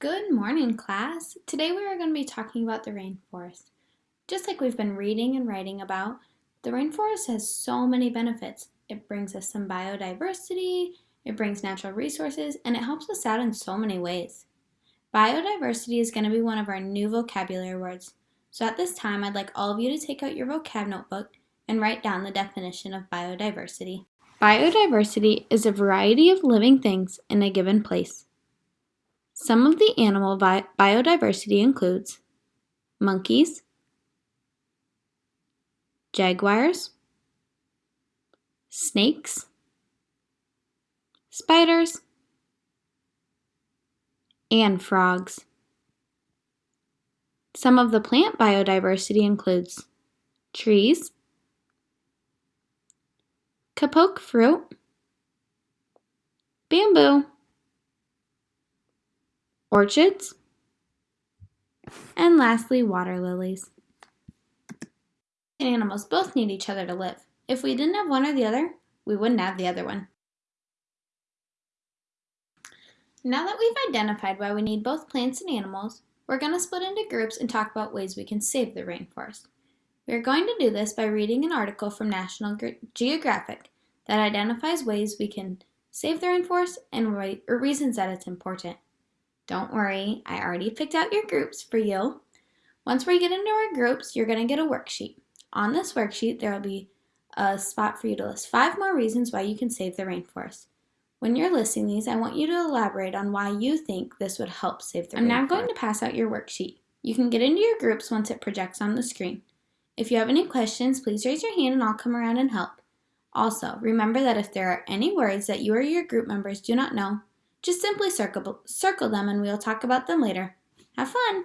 Good morning, class. Today we are going to be talking about the rainforest. Just like we've been reading and writing about, the rainforest has so many benefits. It brings us some biodiversity, it brings natural resources, and it helps us out in so many ways. Biodiversity is going to be one of our new vocabulary words. So at this time, I'd like all of you to take out your vocab notebook and write down the definition of biodiversity. Biodiversity is a variety of living things in a given place. Some of the animal bi biodiversity includes monkeys, jaguars, snakes, spiders, and frogs. Some of the plant biodiversity includes trees, kapok fruit, bamboo, orchids, and lastly, water lilies. And animals both need each other to live. If we didn't have one or the other, we wouldn't have the other one. Now that we've identified why we need both plants and animals, we're going to split into groups and talk about ways we can save the rainforest. We are going to do this by reading an article from National Geographic that identifies ways we can save the rainforest and reasons that it's important. Don't worry, I already picked out your groups for you. Once we get into our groups, you're going to get a worksheet. On this worksheet, there will be a spot for you to list five more reasons why you can save the rainforest. When you're listing these, I want you to elaborate on why you think this would help save the rainforest. I'm rainforest. now going to pass out your worksheet. You can get into your groups once it projects on the screen. If you have any questions, please raise your hand and I'll come around and help. Also, remember that if there are any words that you or your group members do not know, just simply circle, circle them and we'll talk about them later. Have fun!